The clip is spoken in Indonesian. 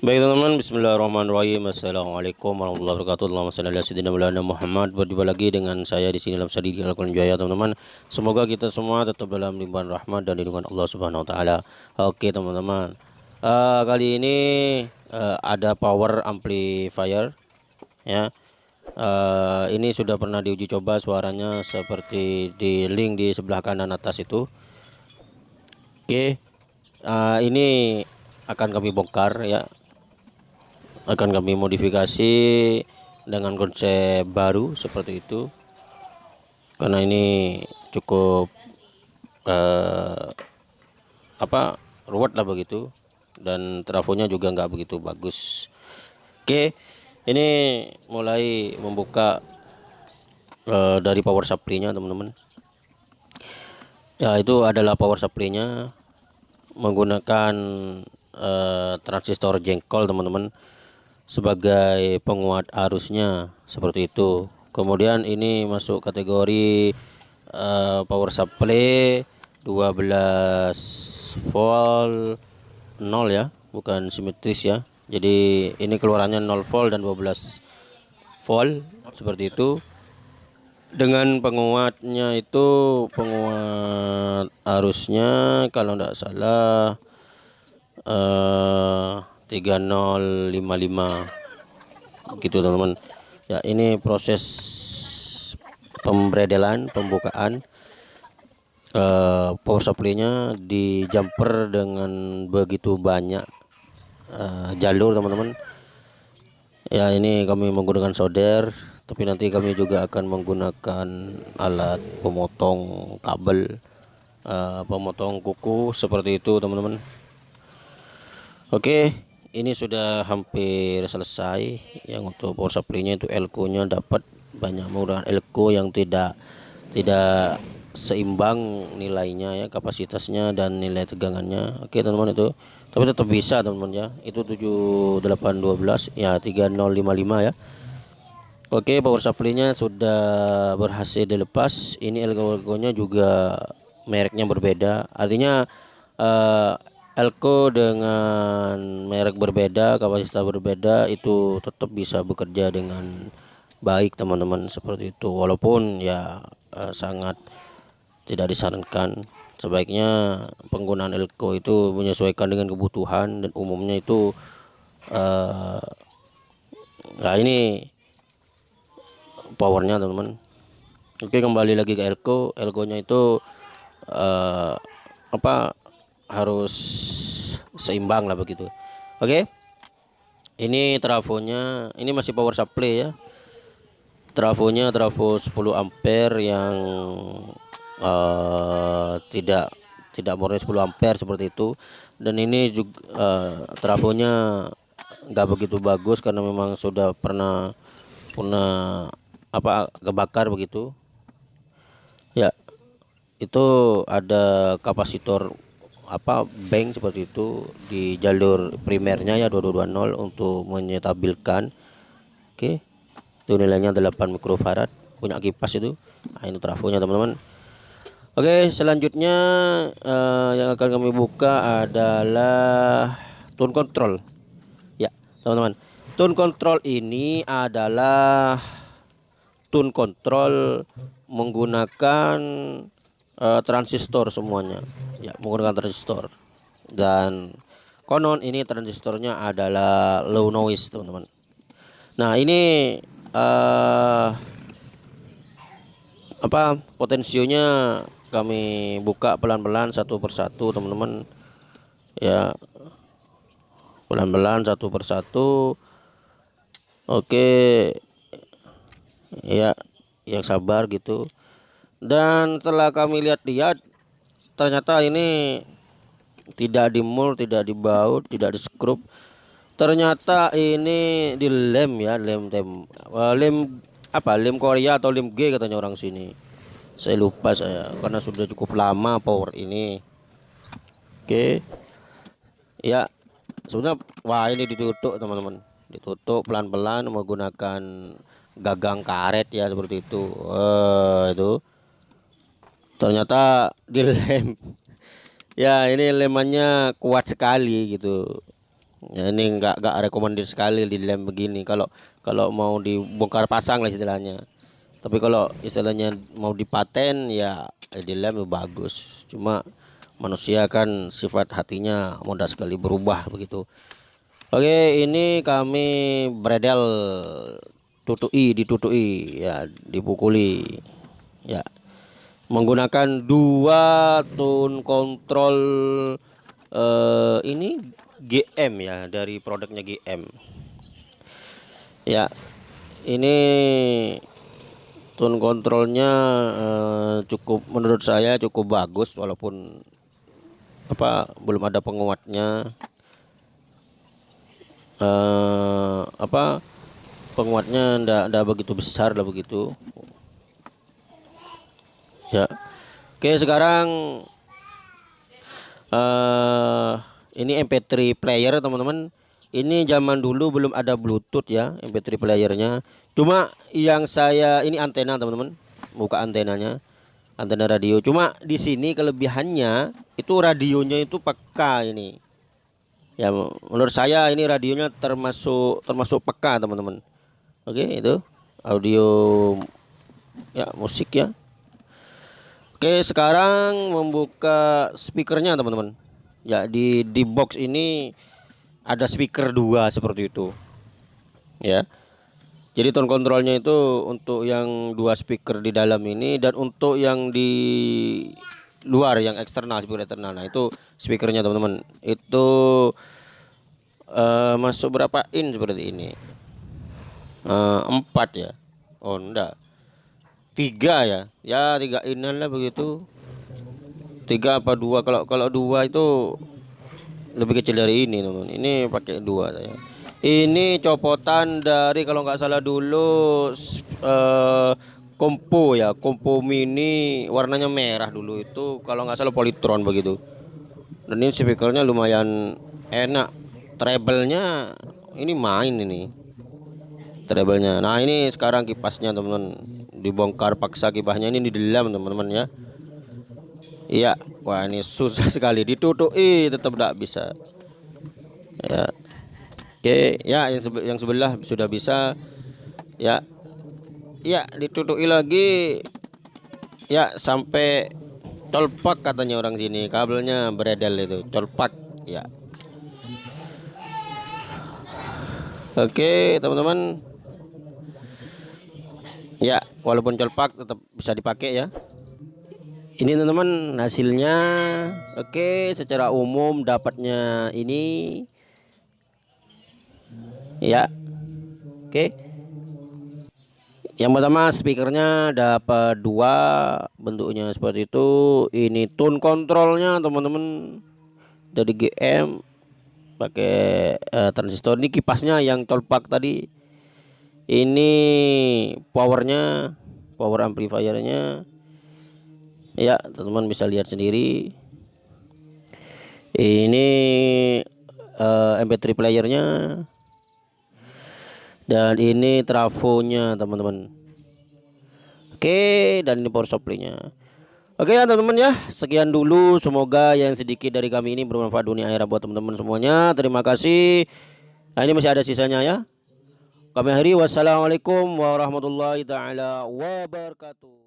Baik teman-teman, Bismillahirrahmanirrahim. Assalamualaikum warahmatullahi wabarakatuh. Allahumma shalli ala sayyidina Maulana Muhammad. Berjumpa lagi dengan saya di sini dalam Sadi Al Jaya, teman-teman. Semoga kita semua tetap dalam limpahan rahmat dan lindungan Allah Subhanahu wa taala. Oke, teman-teman. Uh, kali ini uh, ada power amplifier ya. Uh, ini sudah pernah diuji coba suaranya seperti di link di sebelah kanan atas itu. Oke. Uh, ini akan kami bongkar ya akan kami modifikasi dengan konsep baru seperti itu. Karena ini cukup uh, apa ruwet lah begitu. Dan trafonya juga nggak begitu bagus. Oke ini mulai membuka uh, dari power supply-nya teman-teman. Ya itu adalah power supply-nya menggunakan uh, transistor jengkol teman-teman sebagai penguat arusnya seperti itu. Kemudian ini masuk kategori uh, power supply 12 volt 0 ya bukan simetris ya. Jadi ini keluarannya 0 volt dan 12 volt seperti itu. Dengan penguatnya itu penguat arusnya kalau tidak salah uh, 3055 gitu teman-teman. Ya ini proses pembredelan pembukaan uh, power supply-nya di jumper dengan begitu banyak uh, jalur teman-teman. Ya ini kami menggunakan solder tapi nanti kami juga akan menggunakan alat pemotong kabel uh, pemotong kuku seperti itu teman-teman. Oke ini sudah hampir selesai. Yang untuk power supply-nya itu elko nya dapat banyak menggunakan elko yang tidak tidak seimbang nilainya ya kapasitasnya dan nilai tegangannya. Oke teman-teman itu. Tapi tetap bisa teman-teman ya. Itu 7812 ya 3055 ya. Oke power supply-nya sudah berhasil dilepas. Ini elko nya juga mereknya berbeda. Artinya uh, Elko dengan merek berbeda, kapasitas berbeda itu tetap bisa bekerja dengan baik teman-teman seperti itu. Walaupun ya eh, sangat tidak disarankan. Sebaiknya penggunaan Elko itu menyesuaikan dengan kebutuhan dan umumnya itu eh, nah ini powernya teman-teman. Oke kembali lagi ke Elko. Elko-nya itu eh, apa harus seimbang lah begitu. Oke? Okay? ini trafonya ini masih power supply ya. Trafonya trafo 10 ampere yang uh, tidak tidak murni 10 ampere seperti itu. Dan ini juga uh, trafonya nggak begitu bagus karena memang sudah pernah pernah apa kebakar begitu. Ya itu ada kapasitor apa bank seperti itu di jalur primernya ya 2220 untuk menyetabilkan. Oke okay. itu nilainya 8 mikrofarad punya kipas itu. Nah, ini trafonya teman-teman. Oke okay, selanjutnya uh, yang akan kami buka adalah tone control. Ya teman-teman. Tone control ini adalah tone control menggunakan uh, transistor semuanya. Ya menggunakan transistor. Dan konon ini transistornya adalah low noise teman-teman. Nah ini uh, apa potensionya kami buka pelan-pelan satu persatu teman-teman. Ya pelan-pelan satu persatu. Oke. Ya yang sabar gitu dan setelah kami lihat-lihat ternyata ini tidak dimul tidak dibaut tidak di skrup ternyata ini di lem ya lem tem lem apa lem Korea atau lem G katanya orang sini. Saya lupa saya karena sudah cukup lama power ini. Oke. Ya sebenarnya wah ini ditutup teman-teman. Ditutup pelan-pelan menggunakan gagang karet ya seperti itu. Uh, itu ternyata dilem ya ini lemannya kuat sekali gitu. Ya ini enggak enggak rekomendasi sekali di lem begini. Kalau kalau mau dibongkar pasang lah istilahnya. Tapi kalau istilahnya mau dipaten ya di lem bagus. Cuma manusia kan sifat hatinya mudah sekali berubah begitu. Oke ini kami bredel tutui ditutui ya dipukuli. Ya menggunakan dua tone kontrol uh, ini GM ya dari produknya GM ya ini tone kontrolnya uh, cukup menurut saya cukup bagus walaupun apa belum ada penguatnya. Uh, apa penguatnya ndak ndak begitu besar lah begitu ya. Oke sekarang uh, ini MP3 player teman-teman. Ini zaman dulu belum ada Bluetooth ya MP3 playernya. Cuma yang saya ini antena teman-teman. Buka antenanya antena radio. Cuma di sini kelebihannya itu radionya itu peka ini. Ya menurut saya ini radionya termasuk termasuk peka teman-teman. Oke itu audio ya musik ya Oke sekarang membuka speakernya teman-teman. Ya di di box ini ada speaker dua seperti itu. Ya. Jadi tone kontrolnya itu untuk yang dua speaker di dalam ini dan untuk yang di luar yang eksternal speaker eksternal. Nah itu speakernya teman-teman. Itu uh, masuk berapa in seperti ini? Uh, empat ya? Oh enggak tiga ya? Ya tiga inan lah begitu. Tiga apa dua? Kalau kalau dua itu lebih kecil dari ini teman. Ini pakai dua saya. Ini copotan dari kalau nggak salah dulu uh, kompo ya. Kompo mini warnanya merah dulu itu. Kalau nggak salah politron begitu. Dan ini speakernya lumayan enak. Treble-nya ini main ini. Treble-nya. Nah ini sekarang kipasnya teman-teman dibongkar paksa kipasnya ini di dalam teman-teman ya. Iya wah ini susah sekali. Ditutupi tetap tidak bisa. Ya. Oke ya yang, sebe yang sebelah sudah bisa. Ya. Ya ditutupi lagi. Ya sampai tolpak katanya orang sini. Kabelnya beredel itu tolpak. Ya. Oke teman-teman walaupun colpak tetap bisa dipakai ya. Ini teman-teman hasilnya oke secara umum dapatnya ini. Ya oke. Yang pertama speakernya dapat dua bentuknya seperti itu. Ini tone kontrolnya teman-teman. Dari GM pakai uh, transistor. Ini kipasnya yang tolpak tadi ini powernya power amplifiernya. Ya teman-teman bisa lihat sendiri. Ini uh, eh, MP3 playernya. Dan ini trafonya teman-teman. Oke dan ini power supply-nya. Oke ya teman-teman ya. Sekian dulu. Semoga yang sedikit dari kami ini bermanfaat dunia akhirat buat teman-teman semuanya. Terima kasih. Nah ini masih ada sisanya ya kami hari wassalamualaikum warahmatullahi taala wabarakatuh